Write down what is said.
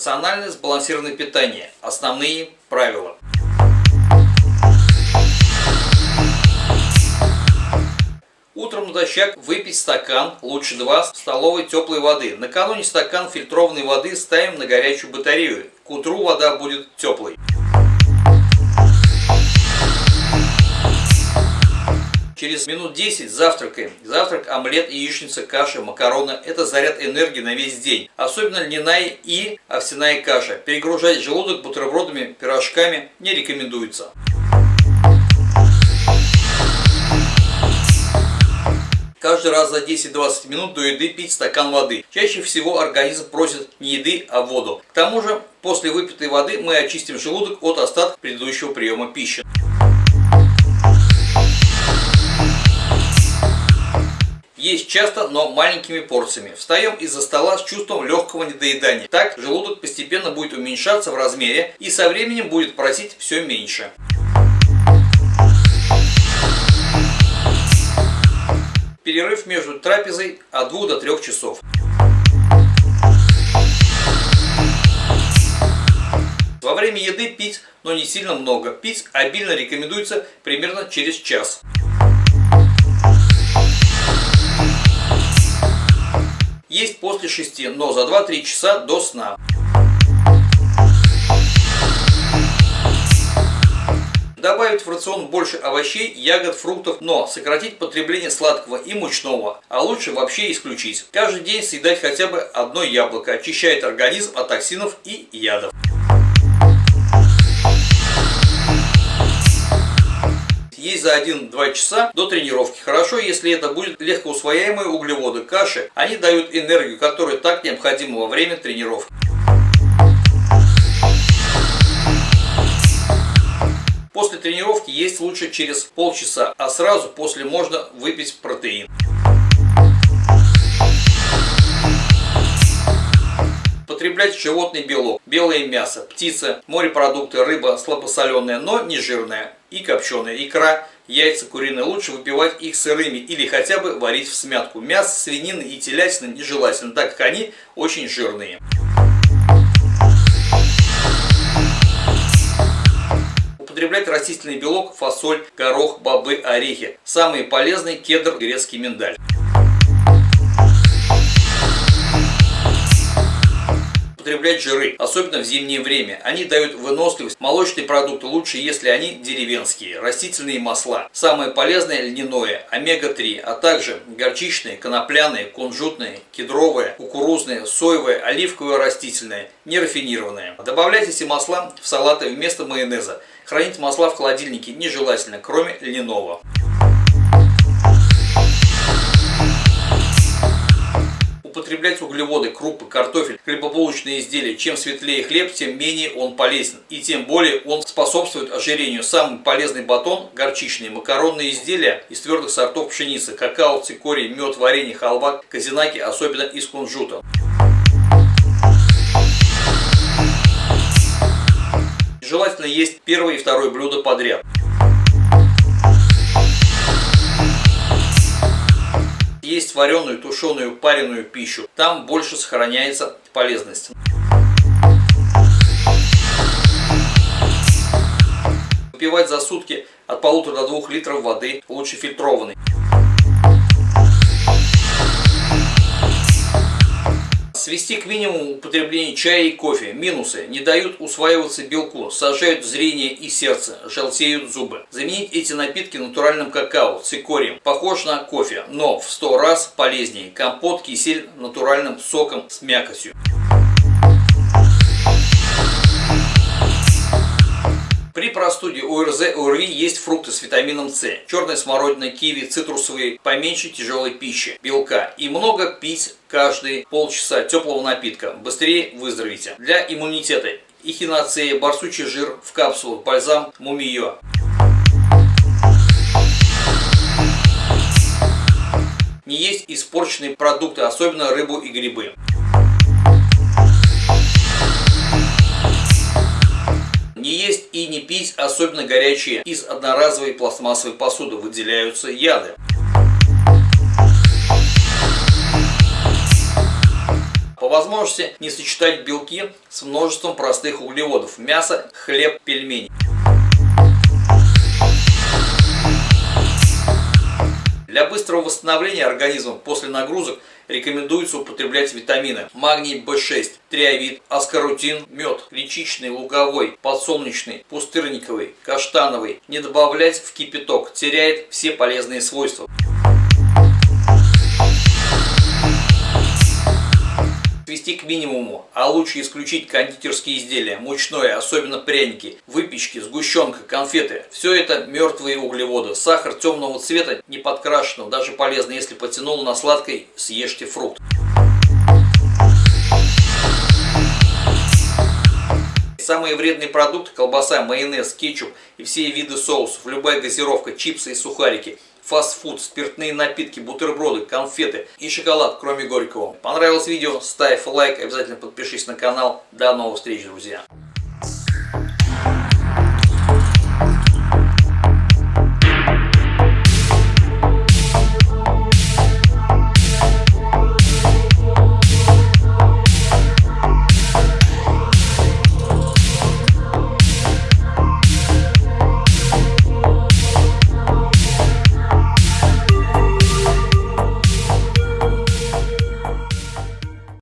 Рациональное сбалансированное питание. Основные правила. Утром натощак выпить стакан, лучше два, столовой теплой воды. Накануне стакан фильтрованной воды ставим на горячую батарею. К утру вода будет теплой. Через минут 10 завтракаем. Завтрак, омлет, яичница, каша, макароны – это заряд энергии на весь день. Особенно льняная и овсяная каша. Перегружать желудок бутербродами, пирожками не рекомендуется. Каждый раз за 10-20 минут до еды пить стакан воды. Чаще всего организм просит не еды, а воду. К тому же, после выпитой воды мы очистим желудок от остатков предыдущего приема пищи. Есть часто, но маленькими порциями. Встаем из-за стола с чувством легкого недоедания. Так желудок постепенно будет уменьшаться в размере и со временем будет просить все меньше. Перерыв между трапезой от 2 до 3 часов. Во время еды пить, но не сильно много. Пить обильно рекомендуется примерно через час. Есть после 6, но за 2-3 часа до сна. Добавить в рацион больше овощей, ягод, фруктов, но сократить потребление сладкого и мучного, а лучше вообще исключить. Каждый день съедать хотя бы одно яблоко, очищает организм от токсинов и ядов. Есть за 1-2 часа до тренировки. Хорошо, если это будет легкоусвояемые углеводы, каши. Они дают энергию, которая так необходима во время тренировки. После тренировки есть лучше через полчаса, а сразу после можно выпить протеин. Потреблять животный белок, белое мясо, птица, морепродукты, рыба слабосоленая, но не жирная и копченая, икра, яйца куриные. Лучше выпивать их сырыми или хотя бы варить в смятку. Мясо, свинины и телятина нежелательно, так как они очень жирные. употреблять растительный белок, фасоль, горох, бобы, орехи. Самые полезные кедр, грецкий миндаль. Употреблять жиры, особенно в зимнее время. Они дают выносливость. Молочные продукты лучше, если они деревенские. Растительные масла. Самое полезное льняное, омега-3, а также горчичные, конопляные, кунжутные, кедровые, кукурузные, соевые, оливковые растительные, нерафинированные. Добавлять эти масла в салаты вместо майонеза. Хранить масла в холодильнике нежелательно, кроме льняного. Употреблять углеводы, крупы, картофель, хлебобулочные изделия. Чем светлее хлеб, тем менее он полезен. И тем более он способствует ожирению. Самый полезный батон – горчичные, макаронные изделия из твердых сортов пшеницы, какао, цикорий, мед, варенье, халва, казинаки, особенно из кунжута. Желательно есть первое и второе блюдо подряд. Есть вареную, тушеную, пареную пищу. Там больше сохраняется полезность. Выпивать за сутки от полутора до двух литров воды, лучше фильтрованной. Свести к минимуму употребление чая и кофе. Минусы. Не дают усваиваться белку, сажают зрение и сердце, желтеют зубы. Заменить эти напитки натуральным какао, цикорием. Похож на кофе, но в 100 раз полезнее. Компот, кисель натуральным соком с мякотью. При простуде ОРЗ, ОРВИ есть фрукты с витамином С, черная смородина, киви, цитрусовые, поменьше тяжелой пищи, белка и много пить каждые полчаса теплого напитка. Быстрее выздоровите. Для иммунитета эхиноцея, барсучий жир в капсулах, бальзам мумиё. Не есть испорченные продукты, особенно рыбу и грибы. Не есть и не пить, особенно горячие. Из одноразовой пластмассовой посуды выделяются яды. По возможности не сочетать белки с множеством простых углеводов – мясо, хлеб, пельмени. Для быстрого восстановления организма после нагрузок рекомендуется употреблять витамины магний В6, триавит, аскорутин, мед, гречичный, луговой, подсолнечный, пустырниковый, каштановый. Не добавлять в кипяток, теряет все полезные свойства. Свести к минимуму, а лучше исключить кондитерские изделия, мучное, особенно пряники, выпечки, сгущенка, конфеты. Все это мертвые углеводы. Сахар темного цвета, не подкрашенного, даже полезно, если потянул на сладкой, съешьте фрукт. Самые вредные продукты – колбаса, майонез, кетчуп и все виды соусов, любая газировка, чипсы и сухарики – фастфуд, спиртные напитки, бутерброды, конфеты и шоколад, кроме горького. Понравилось видео? Ставь лайк, обязательно подпишись на канал. До новых встреч, друзья!